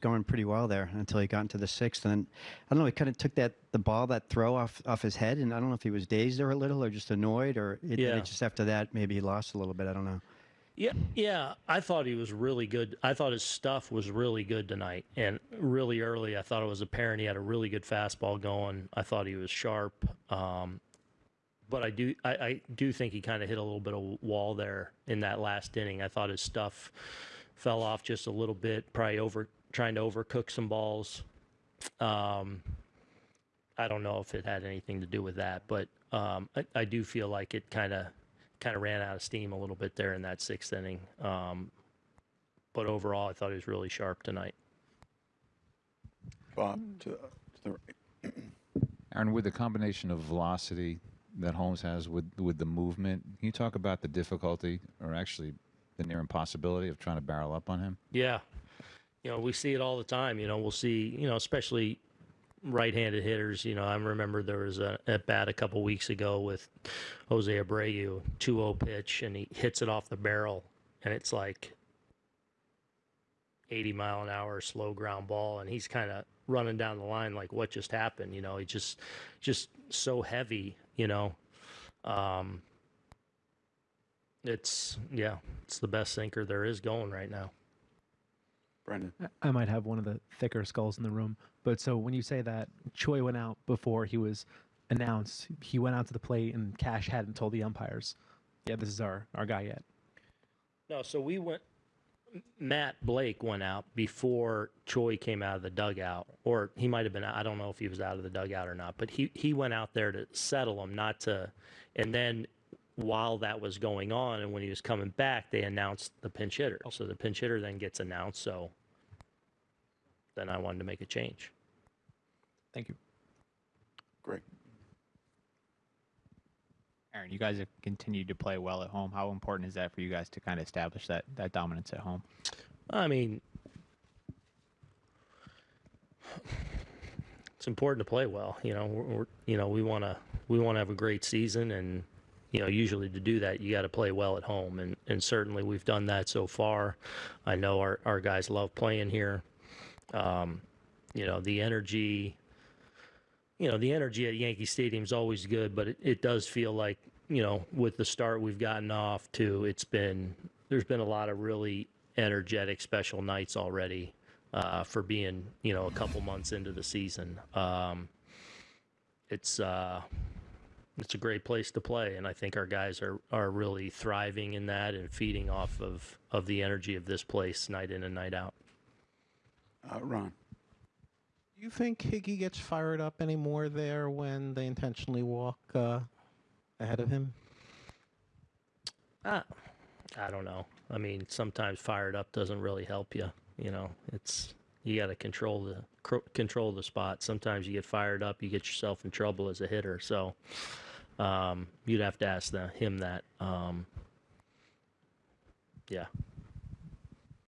going pretty well there until he got into the sixth. And then, I don't know, he kind of took that the ball, that throw off off his head, and I don't know if he was dazed or a little or just annoyed, or it, Yeah. it just after that maybe he lost a little bit. I don't know. Yeah, yeah. I thought he was really good. I thought his stuff was really good tonight, and really early. I thought it was apparent he had a really good fastball going. I thought he was sharp, um, but I do, I, I do think he kind of hit a little bit of wall there in that last inning. I thought his stuff fell off just a little bit, probably over trying to overcook some balls. Um, I don't know if it had anything to do with that, but um, I, I do feel like it kind of kind of ran out of steam a little bit there in that sixth inning. Um, but overall, I thought he was really sharp tonight. Bob, to, to the right. Aaron, with the combination of velocity that Holmes has with with the movement, can you talk about the difficulty, or actually the near impossibility of trying to barrel up on him? Yeah, you know we see it all the time. You know we'll see. You know especially right-handed hitters. You know I remember there was a at bat a couple weeks ago with Jose Abreu, 2-0 pitch, and he hits it off the barrel, and it's like 80 mile an hour slow ground ball, and he's kind of running down the line like what just happened. You know he just just so heavy. You know. Um, it's yeah, it's the best sinker there is going right now. Brendan. I- I might have one of the thicker skulls in the room, but so when you say that Choi went out before he was announced, he went out to the plate and Cash hadn't told the umpires, "Yeah, this is our our guy yet." No, so we went. Matt Blake went out before Choi came out of the dugout, or he might have been. I don't know if he was out of the dugout or not, but he he went out there to settle him, not to. And then while that was going on, and when he was coming back, they announced the pinch hitter. Oh. So the pinch hitter then gets announced. So then I wanted to make a change. Thank you. Great. Aaron, you guys have continued to play well at home. How important is that for you guys to kind of establish that that dominance at home? I mean, it's important to play well. You know, we're, we're you know we want to we want to have a great season, and you know usually to do that you got to play well at home, and and certainly we've done that so far. I know our our guys love playing here. Um, you know the energy. You know the energy at Yankee Stadium is always good, but it, it does feel like you know with the start we've gotten off to, it's been there's been a lot of really energetic special nights already uh, for being you know a couple months into the season. Um, it's uh, it's a great place to play, and I think our guys are are really thriving in that and feeding off of of the energy of this place night in and night out. Uh, Ron. Do you think Higgy gets fired up anymore there when they intentionally walk uh, ahead of him? Ah, I don't know. I mean, sometimes fired up doesn't really help you. You know, it's you got to control the cr- control the spot. Sometimes you get fired up, you get yourself in trouble as a hitter. So um, you'd have to ask the, him that. Um, yeah.